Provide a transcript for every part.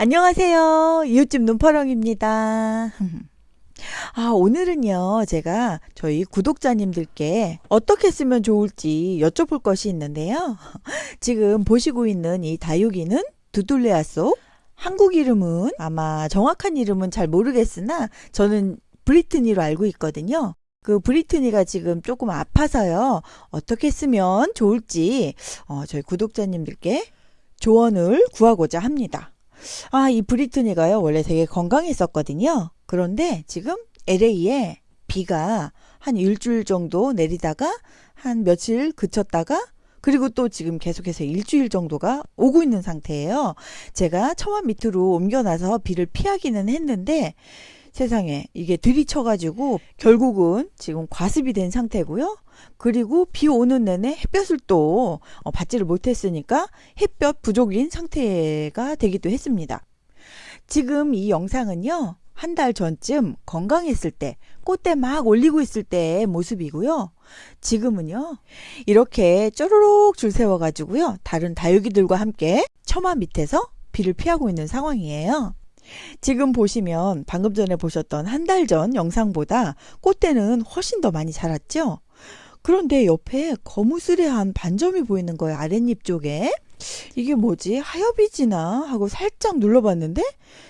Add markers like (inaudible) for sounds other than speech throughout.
안녕하세요. 이웃집 눈파렁입니다. (laughs) 아, 오늘은요, 제가 저희 구독자님들께 어떻게 쓰면 좋을지 여쭤볼 것이 있는데요. (laughs) 지금 보시고 있는 이 다육이는 두둘레아 속, 한국 이름은 아마 정확한 이름은 잘 모르겠으나 저는 브리트니로 알고 있거든요. 그 브리트니가 지금 조금 아파서요. 어떻게 쓰면 좋을지 어, 저희 구독자님들께 조언을 구하고자 합니다. 아, 이 브리트니가요, 원래 되게 건강했었거든요. 그런데 지금 LA에 비가 한 일주일 정도 내리다가 한 며칠 그쳤다가 그리고 또 지금 계속해서 일주일 정도가 오고 있는 상태예요. 제가 처마 밑으로 옮겨놔서 비를 피하기는 했는데 세상에 이게 들이쳐가지고 결국은 지금 과습이 된 상태고요. 그리고 비 오는 내내 햇볕을 또 어, 받지를 못했으니까 햇볕 부족인 상태가 되기도 했습니다. 지금 이 영상은요. 한 달 전쯤 건강했을 때, 꽃대 막 올리고 있을 때의 모습이고요. 지금은요. 이렇게 쪼르륵 줄 세워가지고요. 다른 다육이들과 함께 처마 밑에서 비를 피하고 있는 상황이에요. 지금 보시면 방금 전에 보셨던 한 달 전 영상보다 꽃대는 훨씬 더 많이 자랐죠? 그런데 옆에 거무스레한 반점이 보이는 거예요. 아랫잎 쪽에. 이게 뭐지? 하엽이지나 하고 살짝 눌러봤는데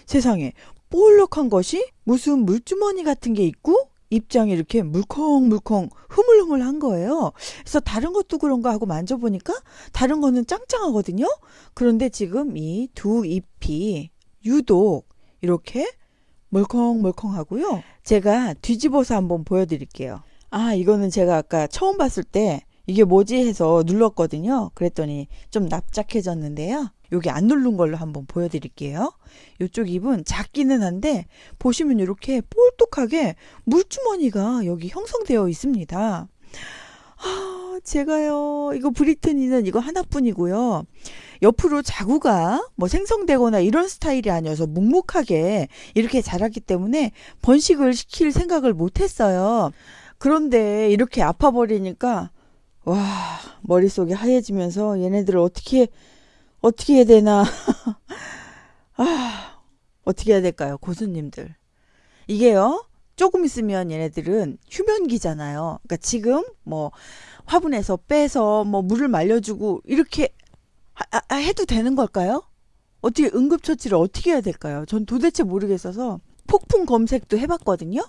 세상에 볼록한 것이 무슨 물주머니 같은 게 있고 입장이 이렇게 물컹물컹 흐물흐물한 거예요. 그래서 다른 것도 그런가 하고 만져보니까 다른 거는 짱짱하거든요. 그런데 지금 이 두 잎이 유독 이렇게 멀컹멀컹하고요. 제가 뒤집어서 한번 보여드릴게요. 아 이거는 제가 아까 처음 봤을 때 이게 뭐지 해서 눌렀거든요. 그랬더니 좀 납작해졌는데요. 여기 안 누른 걸로 한번 보여드릴게요. 이쪽 잎은 작기는 한데 보시면 이렇게 볼독하게 물주머니가 여기 형성되어 있습니다. 아, 제가요, 이거 브리트니는 이거 하나뿐이고요. 옆으로 자구가 뭐 생성되거나 이런 스타일이 아니어서 묵묵하게 이렇게 자랐기 때문에 번식을 시킬 생각을 못 했어요. 그런데 이렇게 아파버리니까, 와, 머릿속이 하얘지면서 얘네들을 어떻게, 어떻게 해야 되나. (laughs) 아, 어떻게 해야 될까요? 고수님들. 이게요, 조금 있으면 얘네들은 휴면기잖아요. 그러니까 지금 뭐 화분에서 빼서 뭐 물을 말려주고 이렇게 아, 아, 해도 되는 걸까요? 어떻게 응급처치를 어떻게 해야 될까요? 전 도대체 모르겠어서 폭풍 검색도 해봤거든요.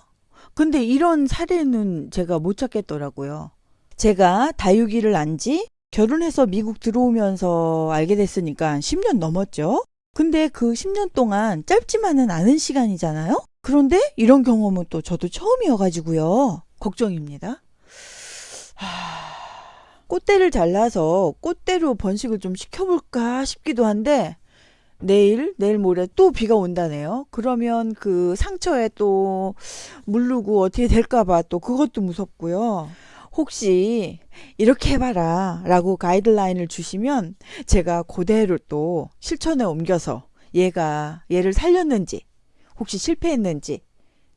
근데 이런 사례는 제가 못 찾겠더라고요. 제가 다육이를 안 지 결혼해서 미국 들어오면서 알게 됐으니까 10년 넘었죠. 근데 그 10년 동안 짧지만은 않은 시간이잖아요. 그런데 이런 경험은 또 저도 처음이어가지고요. 걱정입니다. 하... 꽃대를 잘라서 꽃대로 번식을 좀 시켜볼까 싶기도 한데 내일, 내일 모레 또 비가 온다네요. 그러면 그 상처에 또 물르고 어떻게 될까봐 또 그것도 무섭고요. 혹시 이렇게 해봐라 라고 가이드라인을 주시면 제가 그대로 또 실천에 옮겨서 얘가 얘를 살렸는지 혹시 실패했는지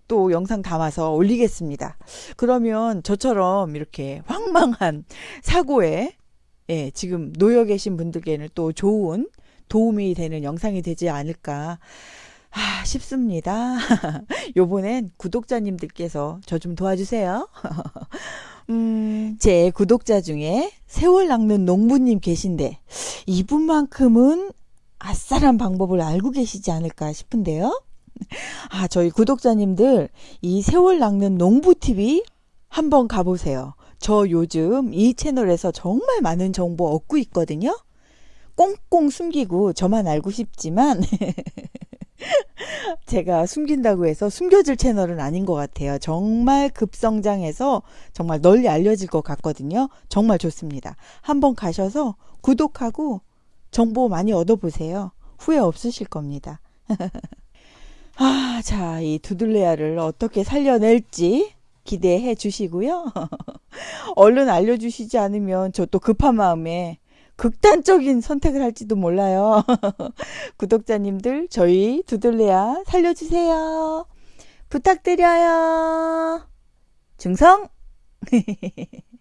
또 영상 담아서 올리겠습니다. 그러면 저처럼 이렇게 황망한 사고에 예, 지금 놓여 계신 분들께는 또 좋은 도움이 되는 영상이 되지 않을까 아, 싶습니다. (laughs) 요번엔 구독자님들께서 저 좀 도와주세요. (laughs) 음, 제 구독자 중에 세월 낚는 농부님 계신데 이분만큼은 아싸란 방법을 알고 계시지 않을까 싶은데요. 아, 저희 구독자님들 이 세월 낚는 농부TV 한번 가보세요. 저 요즘 이 채널에서 정말 많은 정보 얻고 있거든요. 꽁꽁 숨기고 저만 알고 싶지만 (laughs) 제가 숨긴다고 해서 숨겨질 채널은 아닌 것 같아요. 정말 급성장해서 정말 널리 알려질 것 같거든요. 정말 좋습니다. 한번 가셔서 구독하고 정보 많이 얻어보세요. 후회 없으실 겁니다. (laughs) 아, 자, 이 두들레아를 어떻게 살려낼지 기대해 주시고요. (laughs) 얼른 알려주시지 않으면 저 또 급한 마음에 극단적인 선택을 할지도 몰라요. (laughs) 구독자님들, 저희 두들레아 살려주세요. 부탁드려요. 중성! (laughs)